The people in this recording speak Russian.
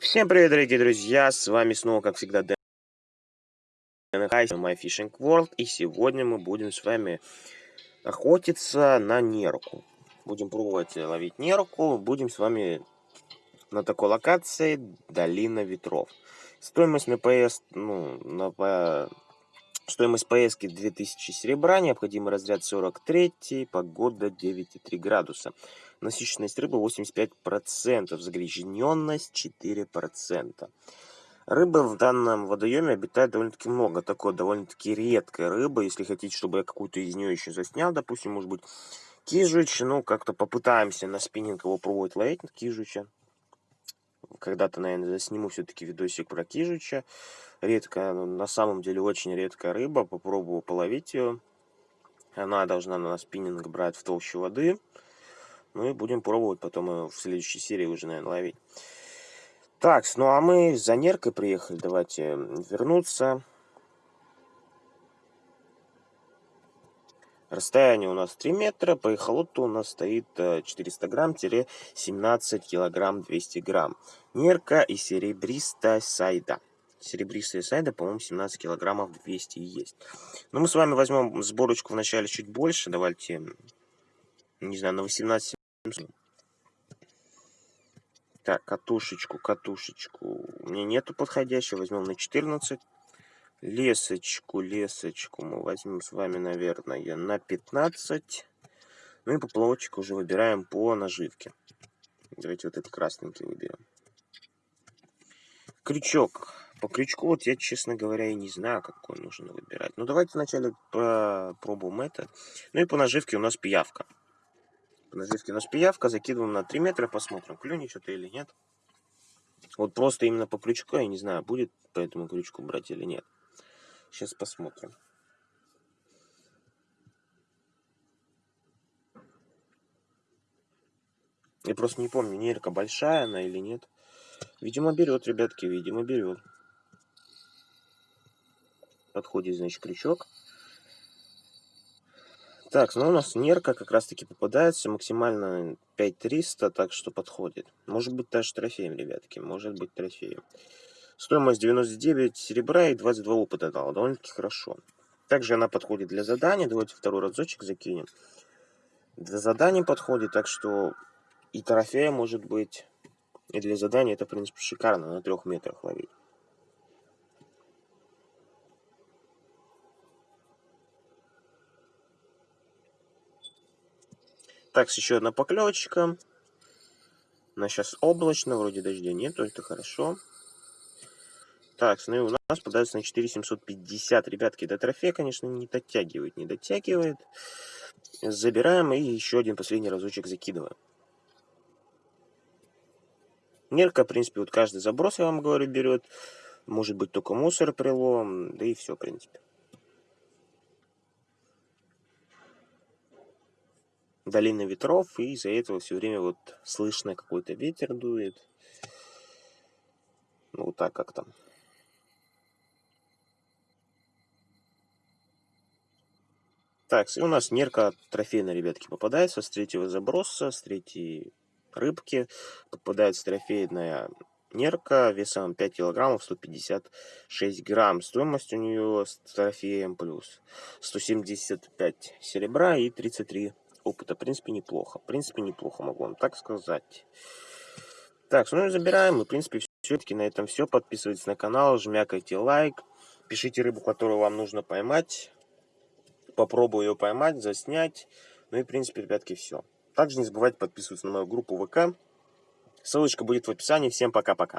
Всем привет, дорогие друзья! С вами снова, как всегда, Дэн My Fishing World. И сегодня мы будем с вами охотиться на нерку. Будем пробовать ловить нерку. Будем с вами на такой локации Долина Ветров. Стоимость на ПС, ну, на. Стоимость поездки 2000 серебра, необходимый разряд 43, погода 9,3 градуса. Насыщенность рыбы 85%, загрязненность 4%. Рыбы в данном водоеме обитает довольно-таки много. Такой довольно-таки редкая рыба. Если хотите, чтобы я какую-то из нее еще заснял, допустим, может быть, кижуч, ну, как-то попытаемся на спиннинг его пробовать ловить, кижуча. Когда-то, наверное, засниму все-таки видосик про кижуча. Редкая, ну, на самом деле очень редкая рыба. Попробую половить ее. Она должна на спиннинг брать в толщу воды. Ну и будем пробовать потом в следующей серии уже, наверное, ловить. Так, ну а мы за неркой приехали. Давайте вернуться. Расстояние у нас 3 метра, по эхолоту у нас стоит 400 грамм-17 килограмм 200 грамм. Нерка и серебристая сайда. Серебристая сайда, по-моему, 17 килограммов 200 есть. Но мы с вами возьмем сборочку вначале чуть больше. Давайте, не знаю, на 18 так, катушечку, катушечку. У меня нету подходящего. Возьмем на 14. Лесочку, лесочку мы возьмем с вами, наверное, на 15. Ну и поплавочек уже выбираем по наживке. Давайте вот этот красненький выберем. Крючок. По крючку вот я, честно говоря, и не знаю, какой нужно выбирать. Ну, давайте вначале попробуем это. Ну и по наживке у нас пиявка. По наживке у нас пиявка. Закидываем на 3 метра, посмотрим, клюнет что-то или нет. Вот просто именно по крючку, я не знаю, будет по этому крючку брать или нет. Сейчас посмотрим. Я просто не помню, нерка большая она или нет. Видимо, берет, ребятки, видимо, берет. Подходит, значит, крючок. Так, ну у нас нерка как раз таки попадается максимально 5300, так что подходит. Может быть даже трофеем, ребятки, может быть трофеем. Стоимость 99 серебра и 22 опыта дала, довольно-таки хорошо. Также она подходит для задания, давайте второй разочек закинем. Для заданий подходит, так что и трофея может быть, и для задания это, в принципе, шикарно на трех метрах ловить. Так, еще одна поклевочка. На сейчас облачно, вроде дождя нету, это хорошо. Так, и у нас подается на 4750. Ребятки, до трофея, конечно, не дотягивает, не дотягивает. Забираем и еще один последний разочек закидываем. Нерка, в принципе, вот каждый заброс, я вам говорю, берет. Может быть, только мусор прилом, да и все, в принципе. долина ветров, и из-за этого все время вот слышно какой-то ветер дует. Ну, вот так как там. Так, и у нас нерка трофейная, ребятки, попадается с третьего заброса, с третьей рыбки. Попадается трофейная нерка весом 5 килограммов, 156 грамм. Стоимость у нее с трофеем плюс 175 серебра и 33 опыта. В принципе, неплохо. В принципе, неплохо, могу вам так сказать. Так, ну и забираем. И, в принципе, все-таки на этом все. Подписывайтесь на канал, жмякайте лайк. Пишите рыбу, которую вам нужно поймать. Попробую ее поймать, заснять. Ну и, в принципе, ребятки, все. Также не забывайте подписываться на мою группу ВК. Ссылочка будет в описании. Всем пока-пока.